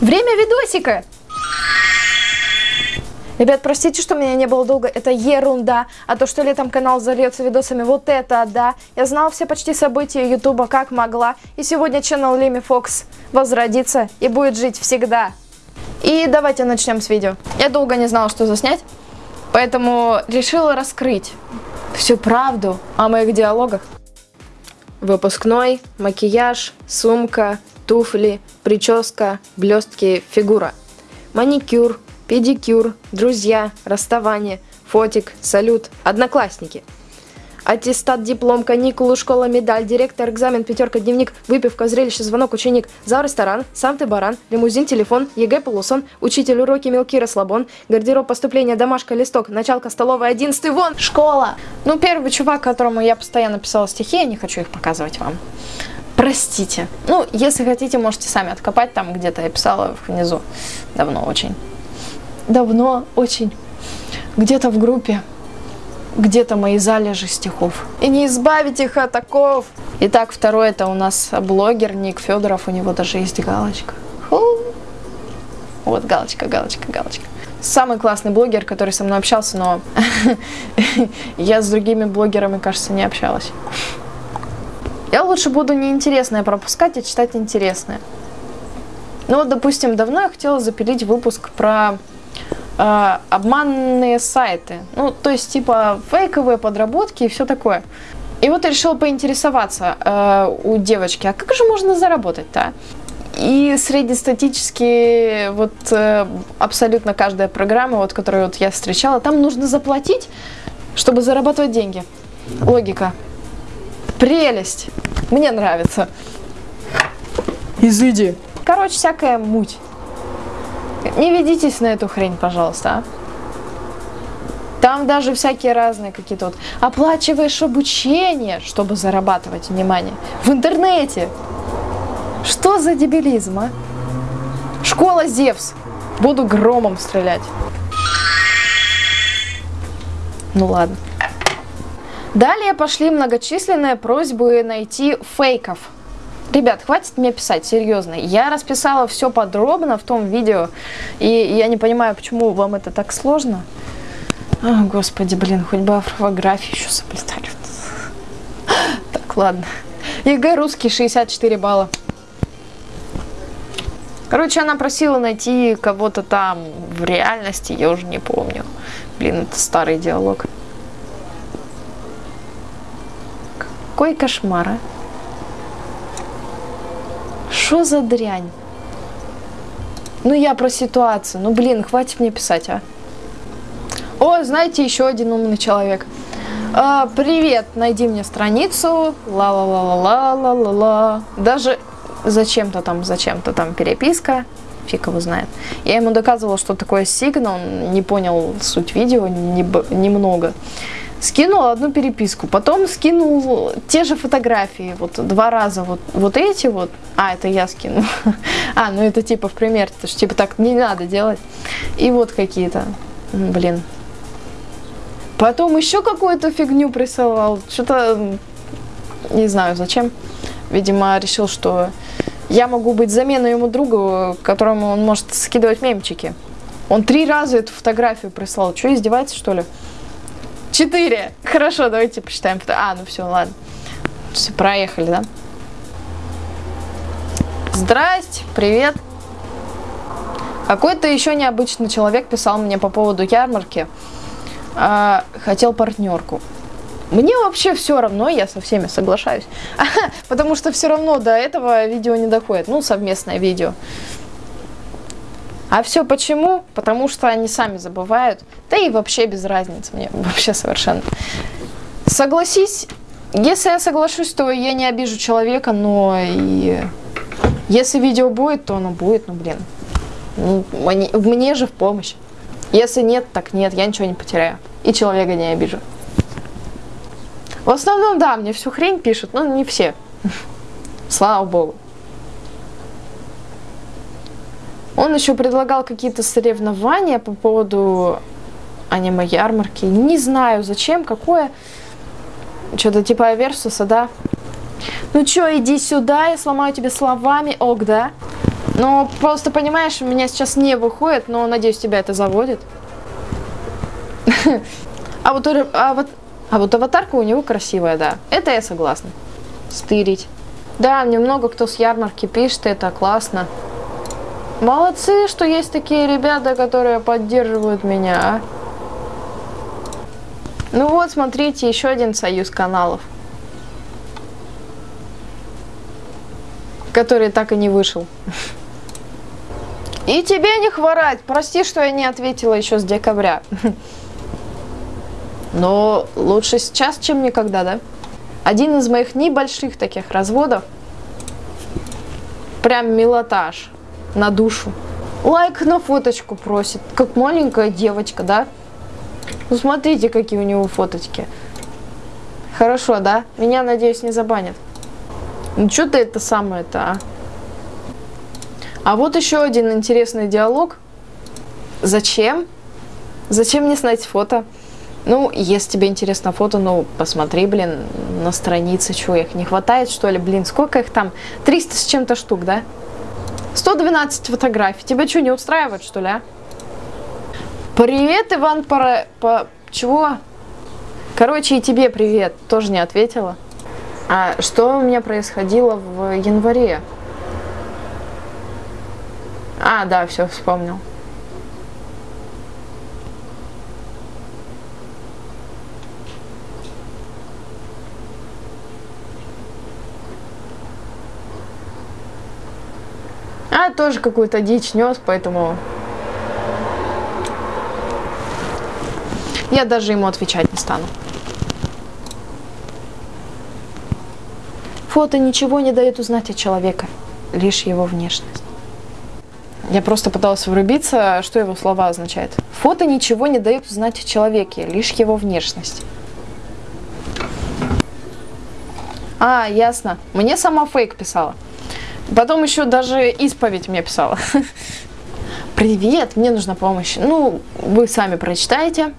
Время видосика! Ребят, простите, что меня не было долго, это ерунда. А то, что летом канал зальется видосами, вот это да. Я знала все почти события ютуба как могла. И сегодня channel Леми Фокс возродится и будет жить всегда. И давайте начнем с видео. Я долго не знала, что заснять, поэтому решила раскрыть всю правду о моих диалогах. Выпускной, макияж, сумка, туфли, прическа, блестки, фигура. Маникюр, педикюр, друзья, расставание, фотик, салют, одноклассники. Аттестат, диплом, каникулы, школа, медаль, директор, экзамен, пятерка, дневник, выпивка, зрелище, звонок, ученик, зал, ресторан, сам ты баран, лимузин, телефон, ЕГЭ, полусон, учитель, уроки, мелкий, расслабон, гардероб, поступление, домашка, листок, началка, столовая, одиннадцатый, вон, школа. Ну, первый чувак, которому я постоянно писала стихи, я не хочу их показывать вам. Простите. Ну, если хотите, можете сами откопать, там где-то я писала внизу. Давно очень. Давно очень. Где-то в группе где-то мои залежи стихов. И не избавить их от оков. Итак, второй это у нас блогер Ник Федоров, у него даже есть галочка. Фу. Вот галочка, галочка, галочка. Самый классный блогер, который со мной общался, но я с другими блогерами, кажется, не общалась. Я лучше буду неинтересное пропускать, а читать интересное. Ну вот, допустим, давно я хотела запилить выпуск про э, обманные сайты. Ну, то есть, типа, фейковые подработки и все такое. И вот я решила поинтересоваться э, у девочки, а как же можно заработать-то? И среднестатически вот э, абсолютно каждая программа, вот, которую вот я встречала, там нужно заплатить, чтобы зарабатывать деньги. Логика. Прелесть. Мне нравится. Изыди. Короче, всякая муть. Не ведитесь на эту хрень, пожалуйста, а. Там даже всякие разные какие-то вот оплачиваешь обучение, чтобы зарабатывать внимание. В интернете. Что за дебилизм, а? Школа Зевс. Буду громом стрелять. Ну ладно. Далее пошли многочисленные просьбы найти фейков Ребят, хватит мне писать, серьезно. Я расписала все подробно в том видео, и я не понимаю, почему вам это так сложно. О, господи, блин, хоть бы орфографию еще соблюдали. Так, ладно. ЕГЭ русский 64 балла. Короче, она просила найти кого-то там в реальности, я уже не помню. Блин, это старый диалог. Какой кошмар, а? Что за дрянь? Ну, я про ситуацию. Ну, блин, хватит мне писать, а. О, знаете, еще один умный человек. А, привет, найди мне страницу. Ла-ла-ла-ла-ла-ла-ла. Даже зачем-то там, зачем-то там переписка. Фиг его знает. Я ему доказывала, что такое сигнал. Он не понял суть видео немного. Не скинул одну переписку, потом скинул те же фотографии, вот два раза вот, вот эти вот, а, это я скинул, а, ну это типа в пример, это что типа так не надо делать, и вот какие-то, блин. Потом еще какую-то фигню присылал, что-то, не знаю зачем, видимо решил, что я могу быть заменой ему другу, которому он может скидывать мемчики. Он три раза эту фотографию прислал, что издевается что ли? Четыре. Хорошо, давайте посчитаем. А, ну все, ладно. Все, проехали, да? Здрасте, привет. Какой-то еще необычный человек писал мне по поводу ярмарки. А, хотел партнерку. Мне вообще все равно, я со всеми соглашаюсь. Потому что все равно до этого видео не доходит. Ну, совместное видео. А все почему? Потому что они сами забывают. Да и вообще без разницы мне, вообще совершенно. Согласись, если я соглашусь, то я не обижу человека, но и если видео будет, то оно будет, ну блин. Ну, мне, мне же в помощь. Если нет, так нет, я ничего не потеряю. И человека не обижу. В основном, да, мне всю хрень пишут, но не все. Слава богу. Он еще предлагал какие-то соревнования по поводу аниме-ярмарки. Не знаю зачем, какое. Что-то типа Версуса, да? Ну чё, иди сюда, я сломаю тебе словами. Ок, да? Но просто понимаешь, у меня сейчас не выходит, но надеюсь, тебя это заводит. А вот, а вот, а вот аватарка у него красивая, да. Это я согласна. Стырить. Да, мне много кто с ярмарки пишет, это классно. Молодцы, что есть такие ребята, которые поддерживают меня, а. Ну вот, смотрите, еще один союз каналов. Который так и не вышел. И тебе не хворать. Прости, что я не ответила еще с декабря. Но лучше сейчас, чем никогда, да? Один из моих небольших таких разводов. Прям милотаж на душу. Лайк на фоточку просит, как маленькая девочка, да? Ну смотрите, какие у него фоточки. Хорошо, да? Меня, надеюсь, не забанят. Ну что ты это самое-то, а? А вот еще один интересный диалог. Зачем? Зачем мне снять фото? Ну, если тебе интересно фото, ну, посмотри, блин, на странице, чего их не хватает, что ли, блин, сколько их там? 300 с чем-то штук, да? 112 фотографий. Тебя что, не устраивает, что ли, а? Привет, Иван, пора... По... Чего? Короче, и тебе привет. Тоже не ответила. А что у меня происходило в январе? А, да, все, вспомнил. А, тоже какую-то дичь нес, поэтому... Я даже ему отвечать не стану. Фото ничего не дает узнать о человека, лишь его внешность. Я просто пыталась врубиться, что его слова означают. Фото ничего не дает узнать о человеке, лишь его внешность. А, ясно. Мне сама фейк писала. Потом еще даже исповедь мне писала. Привет, мне нужна помощь. Ну, вы сами прочитаете.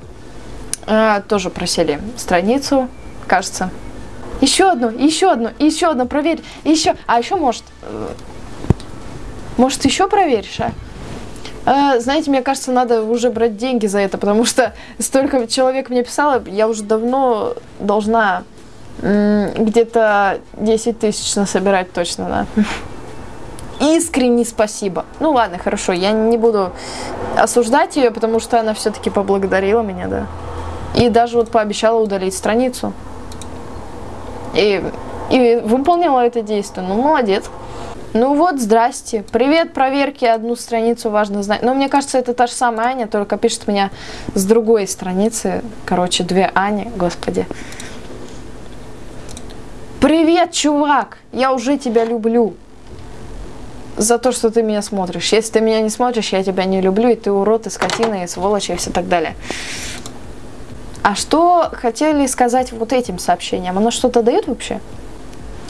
А, тоже просили страницу, кажется. Еще одну, еще одну, еще одну, проверь. Еще, а еще может... Может, еще проверишь, а? а? Знаете, мне кажется, надо уже брать деньги за это, потому что столько человек мне писало, я уже давно должна где-то 10 тысяч насобирать точно, да искренне спасибо. Ну ладно, хорошо, я не буду осуждать ее, потому что она все-таки поблагодарила меня, да. И даже вот пообещала удалить страницу. И, и выполнила это действие. Ну, молодец. Ну вот, здрасте. Привет, проверки, одну страницу важно знать. Но мне кажется, это та же самая Аня, только пишет меня с другой страницы. Короче, две Ани, господи. Привет, чувак! Я уже тебя люблю за то, что ты меня смотришь. Если ты меня не смотришь, я тебя не люблю, и ты урод, и скотина, и сволочь, и все так далее. А что хотели сказать вот этим сообщением? Оно что-то дает вообще?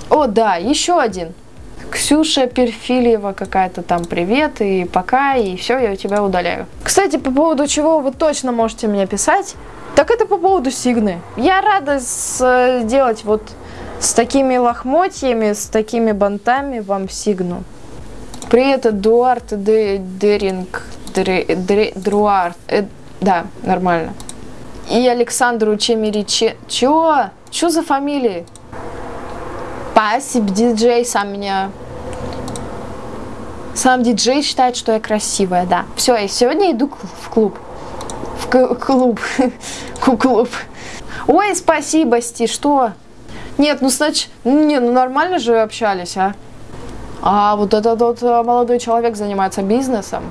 О, да, еще один. Ксюша Перфильева какая-то там привет и пока, и все, я тебя удаляю. Кстати, по поводу чего вы точно можете мне писать, так это по поводу Сигны. Я рада сделать вот с такими лохмотьями, с такими бантами вам Сигну. Привет, Эдуард Деринг, Друард, э, да, нормально. И Александру Чемериче. Чё? Чё за фамилии? Спасибо, диджей сам меня... Сам диджей считает, что я красивая, да. Все, я сегодня иду в клуб. В клуб. клуб. Ой, спасибо, Сти, что? Нет, ну, значит, не, ну нормально же общались, а? А вот этот вот э, молодой человек занимается бизнесом.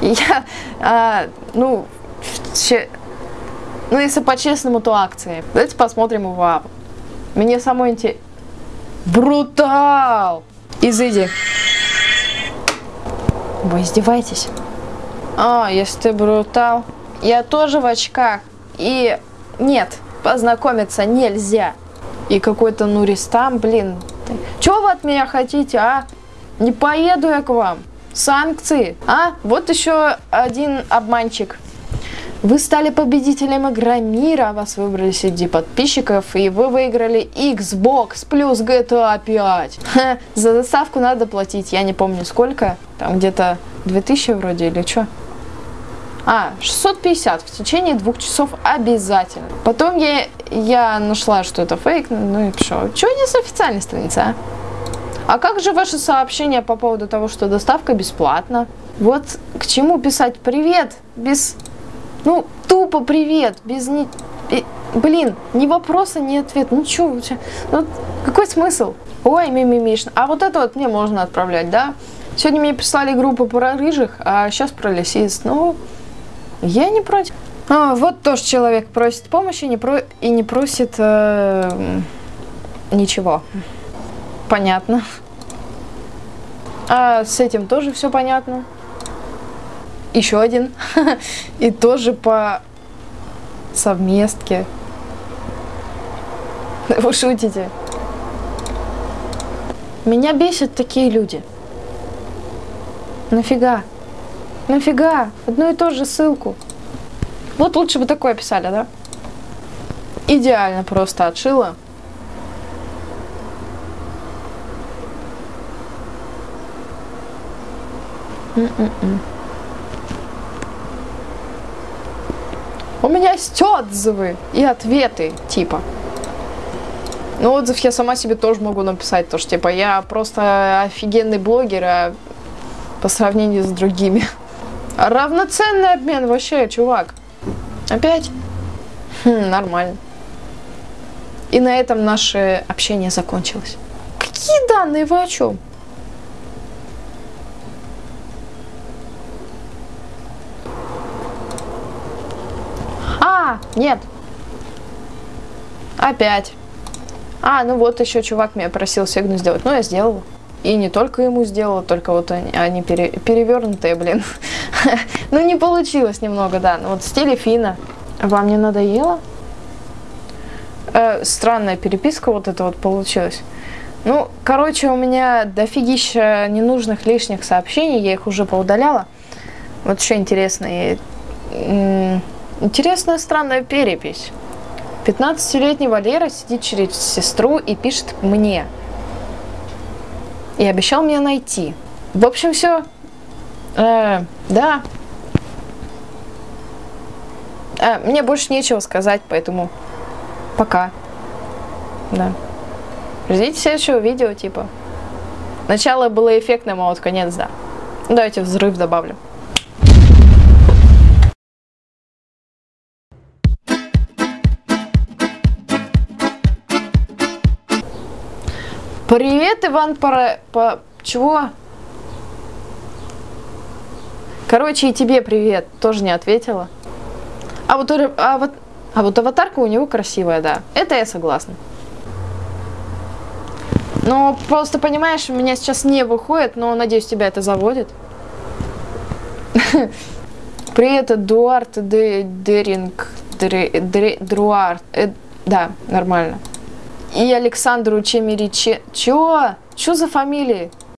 И я, а, ну, че, ну, если по-честному, то акции. Давайте посмотрим его. Мне самой интересно. Брутал! Изыди. Вы издеваетесь? А, если ты брутал. Я тоже в очках. И нет, познакомиться нельзя. И какой-то Нуристам, блин, что вы от меня хотите, а? Не поеду я к вам. Санкции, а? Вот еще один обманщик. Вы стали победителем игры мира, вас выбрали среди подписчиков, и вы выиграли Xbox плюс GTA 5. Ха, за доставку надо платить, я не помню сколько, там где-то 2000 вроде или что. А, 650 в течение двух часов обязательно. Потом я, я нашла, что это фейк, ну и что? Чего не с официальной страницы, а? А как же ваше сообщение по поводу того, что доставка бесплатна? Вот к чему писать привет без... Ну, тупо привет, без ни... Блин, ни вопроса, ни ответа, ничего. Ну, какой смысл? Ой, мимимишно. А вот это вот мне можно отправлять, да? Сегодня мне прислали группу про рыжих, а сейчас про лисиц. Ну, я не против. А, вот тоже человек просит помощи не про... и не просит э... ничего. Понятно. А с этим тоже все понятно. Еще один. И тоже по совместке. Вы шутите? Меня бесят такие люди. Нафига? Нафига? Одну и ту же ссылку. Вот лучше бы такое писали, да? Идеально просто отшила. У меня есть отзывы и ответы, типа. Ну, отзыв я сама себе тоже могу написать, то что, типа, я просто офигенный блогер, а по сравнению с другими. Равноценный обмен вообще, чувак. Опять? Хм, нормально. И на этом наше общение закончилось. Какие данные? Вы о чем? А, нет. Опять. А, ну вот еще чувак меня просил сигну сделать. Ну, я сделала. И не только ему сделала, только вот они, они пере, перевернутые, блин. ну, не получилось немного, да. Ну, вот в стиле Фина. Вам не надоело? Э, странная переписка вот это вот получилась. Ну, короче, у меня дофигища ненужных лишних сообщений, я их уже поудаляла. Вот еще интересная, интересная странная перепись. 15-летний Валера сидит через сестру и пишет мне – и обещал меня найти. В общем, все. Э, да. Э, мне больше нечего сказать, поэтому пока. Да. Ждите следующего видео, типа. Начало было эффектным, а вот конец, да. Давайте взрыв добавлю. Привет, Иван Пара... По... Чего? Короче, и тебе привет. Тоже не ответила. А вот, а вот, а вот аватарка у него красивая, да. Это я согласна. Но просто, понимаешь, у меня сейчас не выходит, но надеюсь, тебя это заводит. Привет, Эдуард Деринг. Друард. Э, да, нормально и Александру Чемериче... Чё? Чё за фамилии?